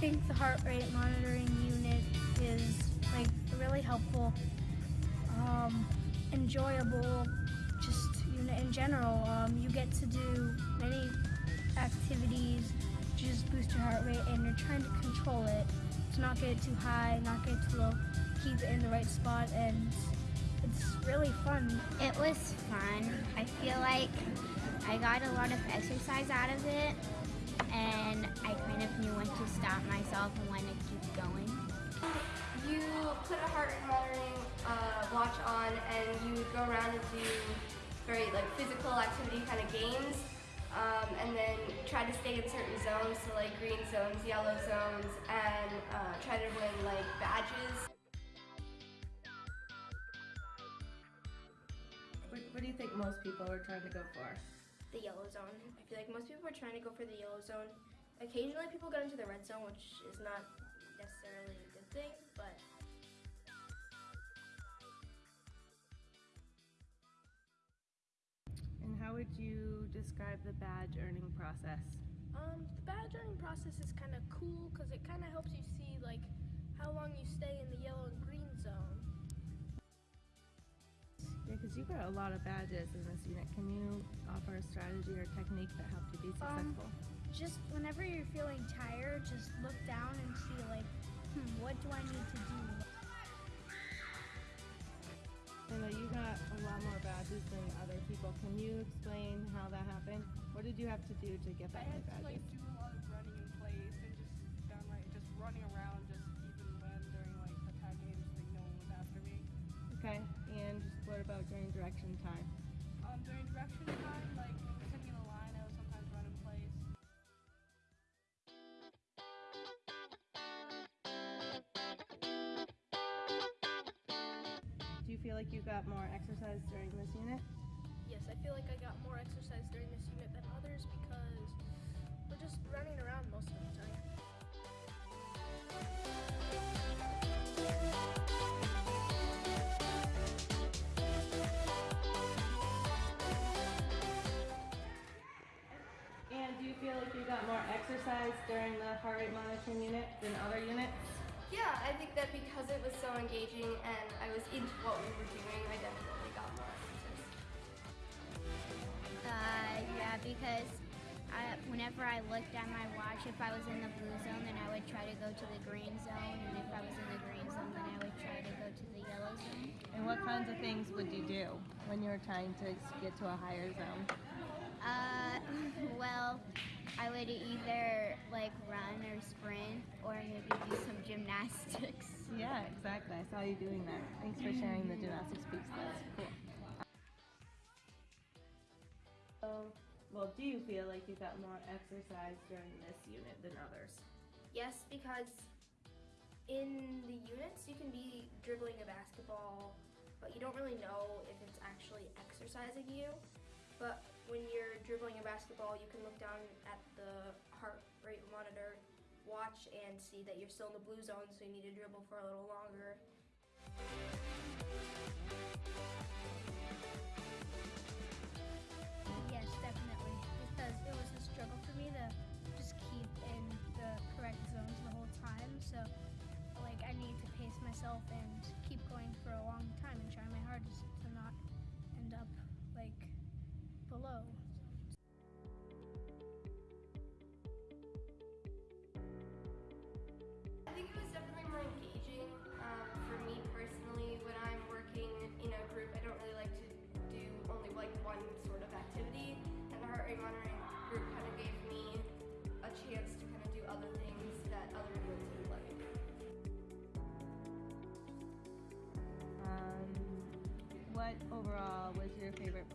think the heart rate monitoring unit is like really helpful, um, enjoyable, just unit in general. Um, you get to do many activities to just boost your heart rate, and you're trying to control it to not get it too high, not get it too low, keep it in the right spot, and it's really fun. It was fun. I feel like I got a lot of exercise out of it and I kind of knew when to stop myself and when to keep going. You put a heart rate monitoring uh, watch on and you would go around and do very like physical activity kind of games um, and then try to stay in certain zones, so like green zones, yellow zones, and uh, try to win like badges. What, what do you think most people are trying to go for? The yellow zone. I feel like most people are trying to go for the yellow zone. Occasionally people get into the red zone, which is not necessarily a good thing, but And how would you describe the badge earning process? Um, the badge earning process is kind of cool because it kind of helps you see like how long you stay in the yellow and green zone. Yeah, because you got a lot of badges in this unit. Can you offer a strategy or technique that helped you be Um, successful? Just whenever you're feeling tired, just look down and see like, hmm, what do I need to do? I know you got a lot more badges than other people. Can you explain how that happened? What did you have to do to get I that many had to like do a lot of running in place and just downright just running around just feel like you got more exercise during this unit? Yes, I feel like I got more exercise during this unit than others because we're just running around most of the time. And do you feel like you got more exercise during the heart rate monitoring unit than other units? yeah, I think that because it was so engaging and I into what we were doing, I definitely got more exercise. Uh, yeah, because I, whenever I looked at my watch, if I was in the blue zone, then I would try to go to the green zone, and if I was in the green zone, then I would try to go to the yellow zone. And what kinds of things would you do when you were trying to get to a higher zone? Uh, well, I would either like run or sprint, or maybe do some gymnastics. Yeah, exactly. I saw you doing that. Thanks for sharing the gymnastics piece. That's cool. So, well, do you feel like you got more exercise during this unit than others? Yes, because in the units you can be dribbling a basketball, but you don't really know if it's actually exercising you. But when you're dribbling a basketball, you can look down at the heart rate monitor, watch, and see that you're still in the blue zone, so you need to dribble for a little longer. What overall was your favorite